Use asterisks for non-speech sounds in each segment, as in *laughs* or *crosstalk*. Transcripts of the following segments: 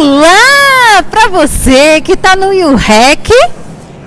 Olá para você que tá no UREC.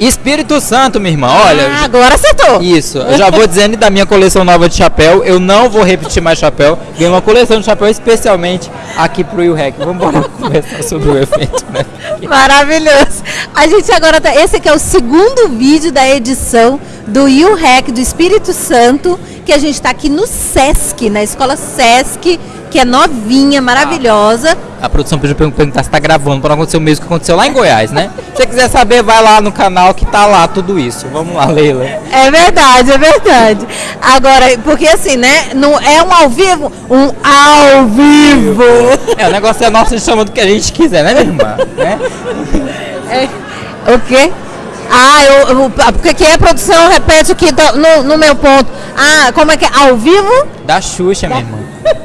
Espírito Santo, minha irmã, olha. Ah, agora acertou. Isso, eu já vou dizendo da minha coleção nova de chapéu. Eu não vou repetir mais chapéu. Ganhei uma coleção de chapéu especialmente aqui pro UREC. Vamos embora *laughs* conversar sobre o evento, né? Maravilhoso. A gente agora tá. Esse aqui é o segundo vídeo da edição do UREC do Espírito Santo, que a gente está aqui no SESC, na escola SESC que é novinha, maravilhosa. A produção pediu para perguntar se está gravando, para não acontecer o mesmo que aconteceu lá em Goiás, né? Se você quiser saber, vai lá no canal que tá lá tudo isso. Vamos lá, Leila. É verdade, é verdade. Agora, porque assim, né? Não é um ao vivo, um ao vivo. É, o negócio é nosso, a gente chama do que a gente quiser, né, minha irmã? Né? É, o quê? Ah, eu, eu, porque que é produção, repete aqui no, no meu ponto. Ah, como é que é? Ao vivo? Da Xuxa, minha irmã.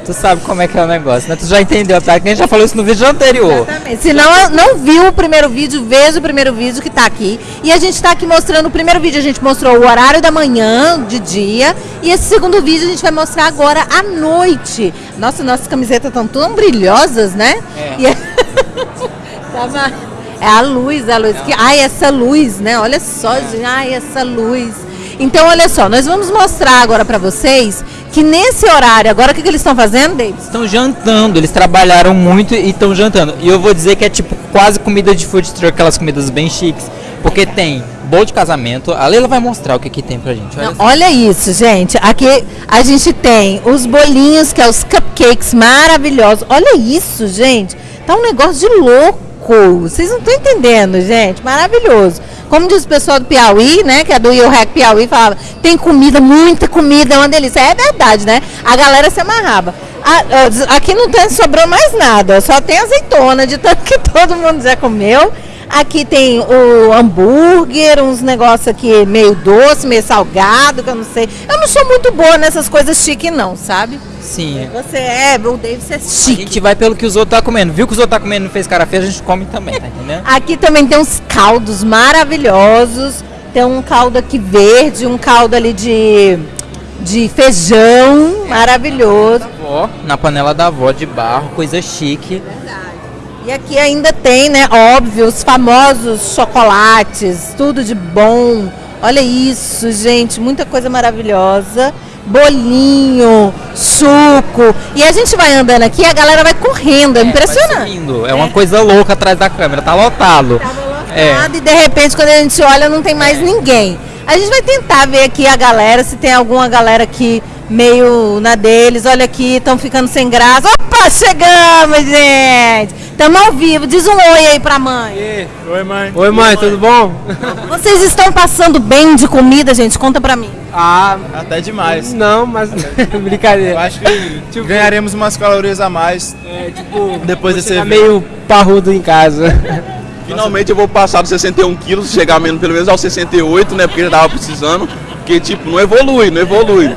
Tu sabe como é que é o negócio, né? Tu já entendeu, tá? Que a gente já falou isso no vídeo anterior. Exatamente. Se não, não viu o primeiro vídeo, veja o primeiro vídeo que tá aqui. E a gente tá aqui mostrando o primeiro vídeo, a gente mostrou o horário da manhã, de dia. E esse segundo vídeo a gente vai mostrar agora à noite. Nossa, nossas camisetas estão tão brilhosas, né? É. E... *laughs* Tava... É a luz, a luz. Que... Ai, essa luz, né? Olha só, é. gente. Ai, essa luz. Então, olha só, nós vamos mostrar agora para vocês que nesse horário, agora o que, que eles estão fazendo, David? Estão jantando, eles trabalharam muito e estão jantando. E eu vou dizer que é tipo quase comida de food truck, aquelas comidas bem chiques, porque tem bolo de casamento. A Leila vai mostrar o que, que tem pra gente. Olha, Não, olha isso, gente. Aqui a gente tem os bolinhos, que é os cupcakes maravilhosos. Olha isso, gente. Tá um negócio de louco. Vocês não estão entendendo, gente. Maravilhoso. Como diz o pessoal do Piauí, né? Que é do IOREC Piauí, falava, tem comida, muita comida, é uma delícia. É verdade, né? A galera se amarrava. Aqui não tem, sobrou mais nada, só tem azeitona, de tanto que *laughs* todo mundo já comeu. Aqui tem o hambúrguer, uns negócios aqui meio doce, meio salgado, que eu não sei. Eu não sou muito boa nessas coisas chique, não, sabe? Sim. Você é, o David é chique. A gente vai pelo que os outros tá comendo. Viu que os outros tá comendo não fez cara feia, a gente come também, tá entendendo? Aqui também tem uns caldos maravilhosos. Tem um caldo aqui verde, um caldo ali de, de feijão, maravilhoso. Avó, na panela da avó de barro, coisa chique. Verdade. E aqui ainda tem, né, óbvio, os famosos chocolates, tudo de bom. Olha isso, gente, muita coisa maravilhosa bolinho, suco. E a gente vai andando aqui, a galera vai correndo, é, é impressionante. É uma coisa louca atrás da câmera, tá lotado. Tava lotado é. e de repente quando a gente olha não tem mais ninguém. A gente vai tentar ver aqui a galera, se tem alguma galera aqui meio na deles. Olha aqui, estão ficando sem graça. Opa, chegamos, gente! Estamos ao vivo. Diz um oi aí pra mãe. E, oi, mãe. Oi, mãe, tudo bom? Vocês estão passando bem de comida, gente? Conta pra mim. Ah, até demais. Não, mas *laughs* brincadeira. Eu acho que tipo, ganharemos umas calorias a mais. É, tipo, depois desse tá meio parrudo em casa. *laughs* Finalmente eu vou passar dos 61 quilos, chegar menos pelo menos aos 68, né? Porque já tava precisando. Porque, tipo, não evolui, não evolui.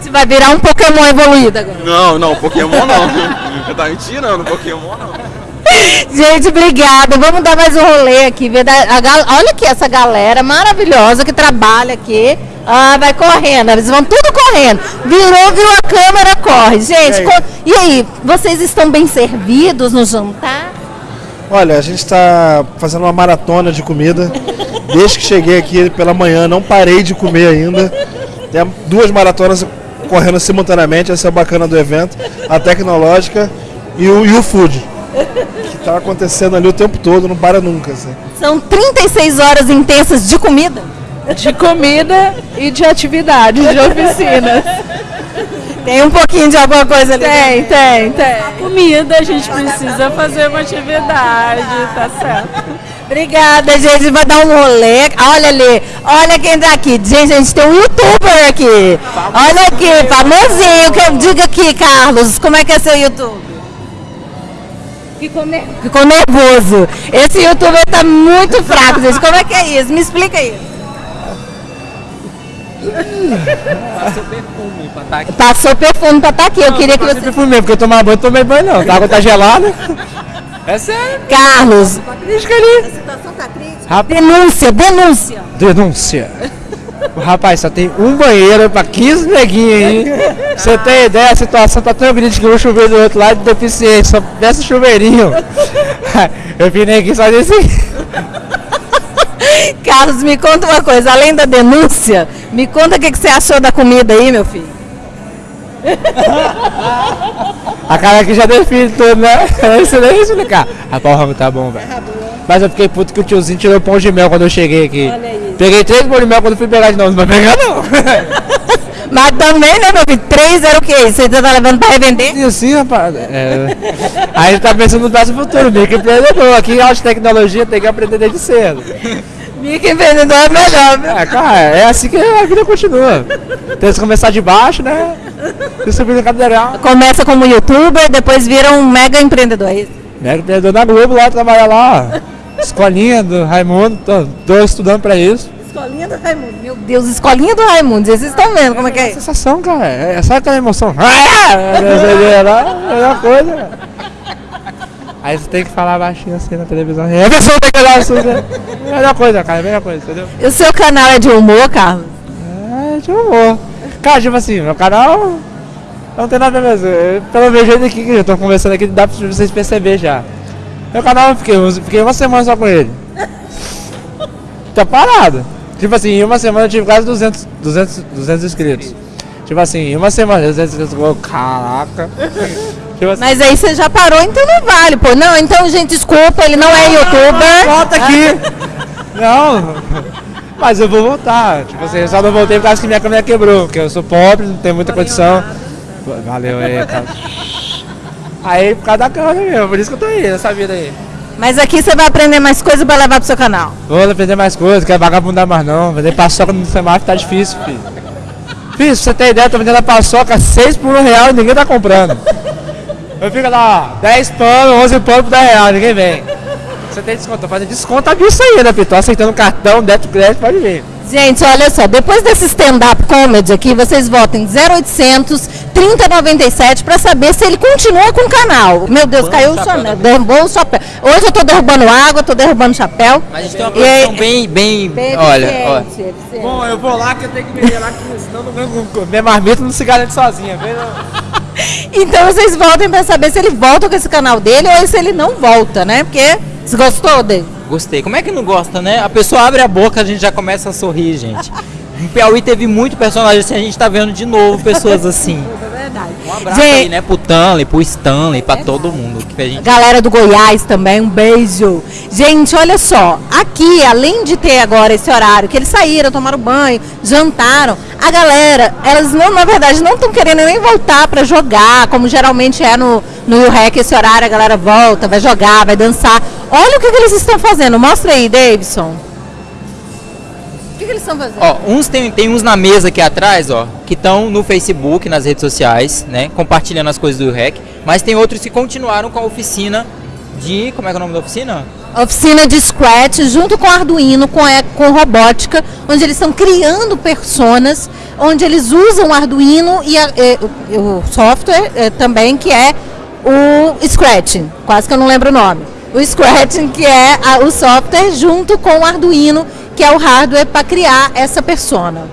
Você vai virar um Pokémon evoluído agora. Não, não, Pokémon não. Você tá mentindo, Pokémon não. *laughs* Gente, obrigada. Vamos dar mais um rolê aqui. Olha aqui essa galera maravilhosa que trabalha aqui. Ah, vai correndo. Eles vão tudo correndo. Virou, viu a câmera, corre. Gente, e aí, vocês estão bem servidos no jantar? Olha, a gente está fazendo uma maratona de comida. Desde que cheguei aqui pela manhã, não parei de comer ainda. Tem duas maratonas correndo simultaneamente, essa é a bacana do evento, a tecnológica e o, e o food. Que está acontecendo ali o tempo todo, não para nunca. Assim. São 36 horas intensas de comida? De comida e de atividades, de oficinas. Tem um pouquinho de alguma coisa ali? Tem, tem, tem. A comida a gente precisa fazer uma atividade, tá certo. Obrigada, gente. Vai dar um rolê. Olha ali, olha quem tá aqui. Gente, a gente tem um youtuber aqui. Olha aqui, famosinho. Diga aqui, Carlos, como é que é seu YouTube? Ficou, ner Ficou nervoso. Esse youtuber tá muito fraco, gente. Como é que é isso? Me explica isso. Passou perfume pra estar tá aqui. Passou perfume pra estar tá aqui. Eu queria que você. perfume porque eu tomar banho, tomei banho não. A água tá gelada. É sério. Carlos. Tá crítica ali. A situação tá crítica. Denúncia, denúncia. Denúncia. Rapaz, só tem um banheiro pra 15 neguinhos aí. Você tem ideia, a situação tá tão grande que vou chover do outro lado de deficiente, só peça chuveirinho. *laughs* Eu vim aqui só desse. *laughs* Carlos, me conta uma coisa, além da denúncia, me conta o que, que você achou da comida aí, meu filho. *laughs* A cara aqui já define tudo, né? Isso nem explicar. Rapaz, o rango tá bom, velho. Mas eu fiquei puto que o tiozinho tirou pão de mel quando eu cheguei aqui. Olha isso. Peguei três bolos de mel quando fui pegar de novo, não vai pegar não. *laughs* Mas também, né, meu filho? Três era o quê? Você tá levando pra revender? Sim, sim, rapaz. É. Aí ele tá pensando no próximo futuro, meio que empreendedor. Aqui, alta tecnologia, tem que aprender desde cedo. Microempreendedor é melhor, viu? É, cara, é assim que a vida continua. Tem que começar de baixo, né? E subir no cadeirão. Começa como youtuber, depois vira um mega empreendedor. é isso? Mega empreendedor na Globo lá, trabalhar lá. Escolinha do Raimundo, tô, tô estudando pra isso. Escolinha do Raimundo. Meu Deus, escolinha do Raimundo. Vocês estão vendo como é que é? isso? Sensação, cara. É, sabe aquela emoção? Ah! *laughs* É lá, melhor coisa. Aí você tem que falar baixinho assim na televisão. E a pessoa tem que olhar assim, né? Melhor coisa, cara, melhor coisa, entendeu? E o seu canal é de humor, Carlos? É, de humor. Cara, tipo assim, meu canal não tem nada a ver. eu- Pelo meu jeito aqui que eu tô conversando aqui, dá pra vocês perceber já. Meu canal eu fiquei, fiquei uma semana só com ele. Tá parado. Tipo assim, em uma semana eu tive quase 200, 200, 200 inscritos. Tipo assim, em uma semana, 200 inscritos. eu, Caraca. Tipo assim, Mas aí você já parou, então não vale, pô. Não, então, gente, desculpa, ele não é youtuber. Volta aqui! Não! Mas eu vou voltar. Tipo assim, eu só não voltei por causa que minha câmera quebrou, porque eu sou pobre, não tenho muita condição. Valeu aí, cara. Aí por causa da câmera mesmo, por isso que eu tô aí, nessa vida aí. Mas aqui você vai aprender mais coisas pra levar pro seu canal. Vou aprender mais coisas, quero vagabundar mais não. Vender paçoca no semáforo tá difícil, filho. Filho, pra você ter ideia, eu tô vendendo a paçoca 6 por 1 real e ninguém tá comprando. Eu fico lá, ó, 10 pano, 11 pano por 10 reais, ninguém vem. Você tem desconto, tô fazendo desconto aviso aí, né, Pito? Tô aceitando cartão, débito, crédito, pode vir. Gente, olha só, depois desse stand-up comedy aqui, vocês votem 0800 3097 pra saber se ele continua com o canal. Meu Deus, caiu o chapéu também. derrubou o chapéu. Hoje eu tô derrubando água, tô derrubando chapéu. Mas a gente tem uma E produção bem, bem, Bem olha, eficiente, eficiente. Bom, eu vou lá que eu tenho que vender lá, que senão não ganho com- minha marmita não se garante sozinha. *laughs* Então vocês votem pra saber se ele volta com esse canal dele ou se ele não volta, né? Porque você gostou dele? Gostei. Como é que não gosta, né? A pessoa abre a boca, a gente já começa a sorrir, gente. *laughs* Em Piauí teve muito personagem assim, a gente tá vendo de novo pessoas *laughs* assim. É verdade. Um abraço Gente- aí, né, pro Tanley, pro Stanley, pra todo mundo que a gente Galera do Goiás também, um beijo. Gente, olha só, aqui, além de ter agora esse horário, que eles saíram, tomaram banho, jantaram, a galera, elas não, na verdade, não estão querendo nem voltar pra jogar, como geralmente é no, no REC, esse horário, a galera volta, vai jogar, vai dançar. Olha o que, que eles estão fazendo, mostra aí, Davidson. Que, que eles estão fazendo? Ó, uns tem, tem uns na mesa aqui atrás, ó, que estão no Facebook, nas redes sociais, né, compartilhando as coisas do REC, mas tem outros que continuaram com a oficina de, como é que é o nome da oficina? oficina de Scratch junto com Arduino, com, com robótica, onde eles estão criando personas, onde eles usam o Arduino e, a- e o, o software é, também, que é o Scratch, quase que eu não lembro o nome. O Scratch, que é a- o software, junto com o Arduino, que é o hardware para criar essa persona.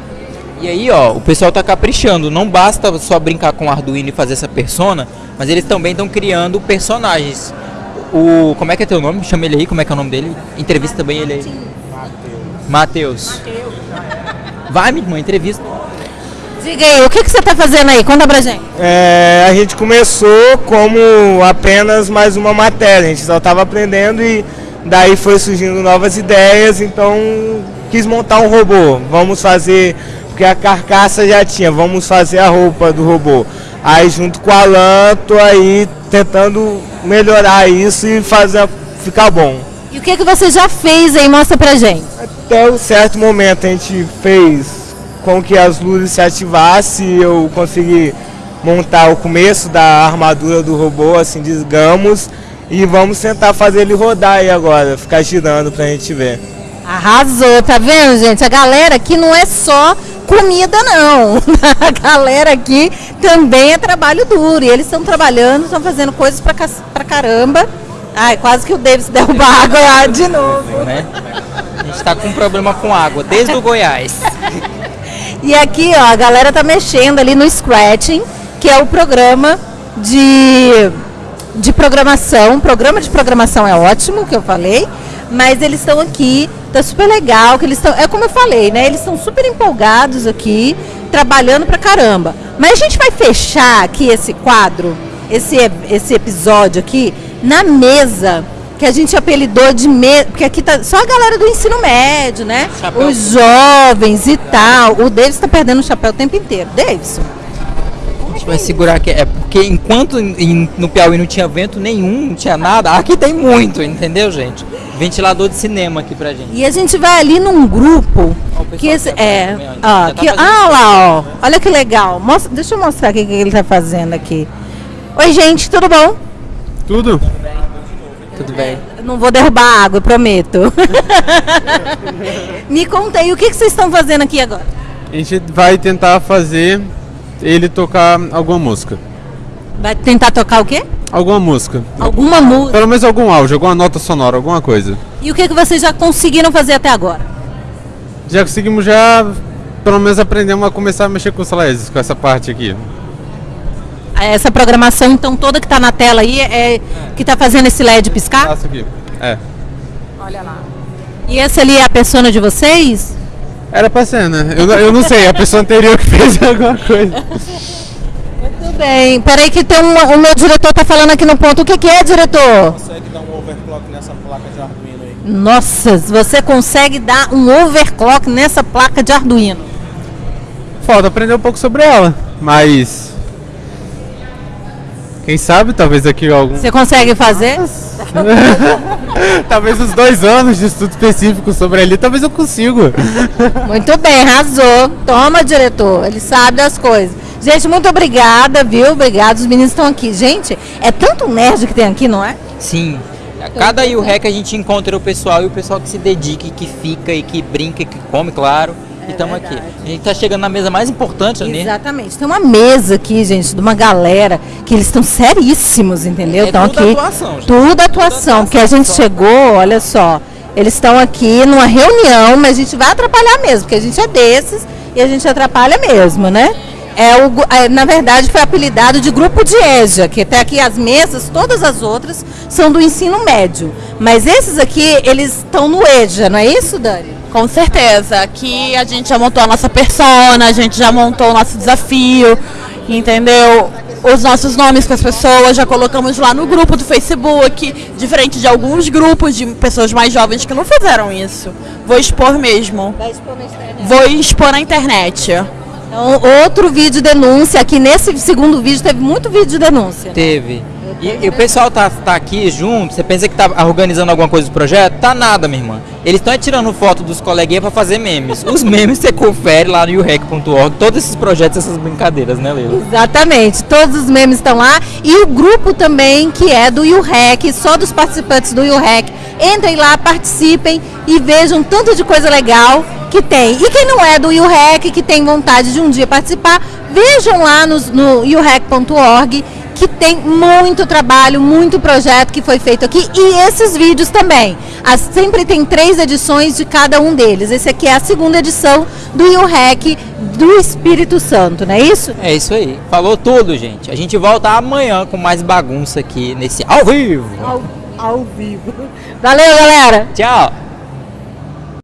E aí, ó, o pessoal tá caprichando, não basta só brincar com o Arduino e fazer essa persona, mas eles também estão criando personagens. O, como é que é teu nome? Chama ele aí, como é que é o nome dele? Entrevista também ele aí. Matheus. Vai, minha irmã, entrevista. Diga aí, o que, que você está fazendo aí? Conta pra gente. É, a gente começou como apenas mais uma matéria, a gente só estava aprendendo e daí foi surgindo novas ideias, então quis montar um robô. Vamos fazer, porque a carcaça já tinha, vamos fazer a roupa do robô. Aí junto com o Alan, tô aí tentando melhorar isso e fazer ficar bom. E o que, que você já fez aí? Mostra pra gente. Até um certo momento a gente fez com que as luzes se ativassem e eu consegui montar o começo da armadura do robô, assim, digamos, e vamos tentar fazer ele rodar aí agora, ficar girando pra gente ver. Arrasou, tá vendo, gente? A galera aqui não é só comida, não. *laughs* A galera aqui também é trabalho duro. E eles estão trabalhando, estão fazendo coisas pra, ca- pra caramba. Ai, quase que o Davis *laughs* derruba a água lá de novo. né? A gente tá com um problema com água, desde o Goiás. E aqui, ó, a galera tá mexendo ali no Scratching, que é o programa de, de programação. Programa de programação é ótimo, que eu falei, mas eles estão aqui, tá super legal, que eles estão, é como eu falei, né? Eles estão super empolgados aqui, trabalhando pra caramba. Mas a gente vai fechar aqui esse quadro, esse, esse episódio aqui, na mesa que a gente apelidou de mesa, porque aqui tá só a galera do ensino médio, né? Chapéu. Os jovens e tal. O Davis tá perdendo o chapéu o tempo inteiro. Davidson. Vai segurar aqui. É porque enquanto em- no Piauí não tinha vento nenhum, não tinha nada, aqui tem muito, entendeu, gente? Ventilador de cinema aqui pra gente. E a gente vai ali num grupo Ó, o pessoal que esse tá é, ó. tá que, fazendo ah lá, ó. Olha que legal. Mostra, deixa eu mostrar o que ele tá fazendo aqui. Oi, gente, tudo bom? Tudo? Tudo bem. Não vou derrubar a água, prometo. *laughs* Me conta aí, o que, que vocês estão fazendo aqui agora? A gente vai tentar fazer ele tocar alguma música. Vai tentar tocar o quê? Alguma música. Alguma música. Pelo menos algum áudio, alguma nota sonora, alguma coisa. E o que, que vocês já conseguiram fazer até agora? Já conseguimos já, pelo menos aprendemos a começar a mexer com os LEDs, com essa parte aqui. Essa programação, então, toda que tá na tela aí é que tá fazendo esse LED piscar? Aqui. É. E essa ali é a persona de vocês? Era pra ser, né? Eu, não- eu não sei, a pessoa anterior que fez *laughs* alguma coisa. Tudo bem. Peraí que tem um, o meu diretor tá falando aqui no ponto. O que, que é, diretor? Consegue dar um overclock nessa placa de Arduino aí? Nossa, você consegue dar um overclock nessa placa de Arduino. Falta aprender um pouco sobre ela, mas. Quem sabe, talvez aqui algum. Você consegue fazer? *laughs* talvez os dois anos de estudo específico sobre ali, talvez eu consiga. Muito bem, arrasou. Toma, diretor. Ele sabe das coisas. Gente, muito obrigada, viu? Obrigada. Os meninos estão aqui. Gente, é tanto nerd que tem aqui, não é? Sim. A Cada IUREC a gente encontra o pessoal e o pessoal que se dedica e que fica e que brinca e que come, claro. E estamos aqui. A gente tá chegando na mesa mais importante, né? Exatamente. Tem uma mesa aqui, gente, de uma galera que eles estão seríssimos, entendeu? É Estão tudo aqui. atuação, gente. Tudo atuação, porque a gente chegou, olha só. Eles estão aqui numa reunião, mas a gente vai atrapalhar mesmo, porque a gente é desses e a gente atrapalha mesmo, né? É o, é, na verdade, foi apelidado de grupo de EJA, que até aqui as mesas, todas as outras, são do ensino médio. Mas esses aqui, eles estão no EJA, não é isso, Dani? Com certeza. Aqui a gente já montou a nossa persona, a gente já montou o nosso desafio, entendeu? Os nossos nomes com as pessoas, já colocamos lá no grupo do Facebook, diferente de alguns grupos de pessoas mais jovens que não fizeram isso. Vou expor mesmo. Vou expor na internet. Então, outro vídeo denúncia. Aqui nesse segundo vídeo teve muito vídeo de denúncia. Teve. E, e o pessoal tá, tá aqui junto, você pensa que tá organizando alguma coisa do projeto? Tá nada, minha irmã. Eles estão tirando foto dos coleguinhas pra fazer memes. Os *laughs* memes você confere lá no urec.org, todos esses projetos, essas brincadeiras, né, Leila? Exatamente, todos os memes estão lá e o grupo também que é do UREC, só dos participantes do UREC. Entrem lá, participem e vejam tanto de coisa legal que tem. E quem não é do UREC, que tem vontade de um dia participar, vejam lá nos- no urec.org que tem muito trabalho, muito projeto que foi feito aqui e esses vídeos também. As- sempre tem três edições de cada um deles. Esse aqui é a segunda edição do UREC do Espírito Santo, não é isso? É isso aí. Falou tudo, gente. A gente volta amanhã com mais bagunça aqui nesse ao vivo. Ao, ao vivo. Valeu, galera! Tchau.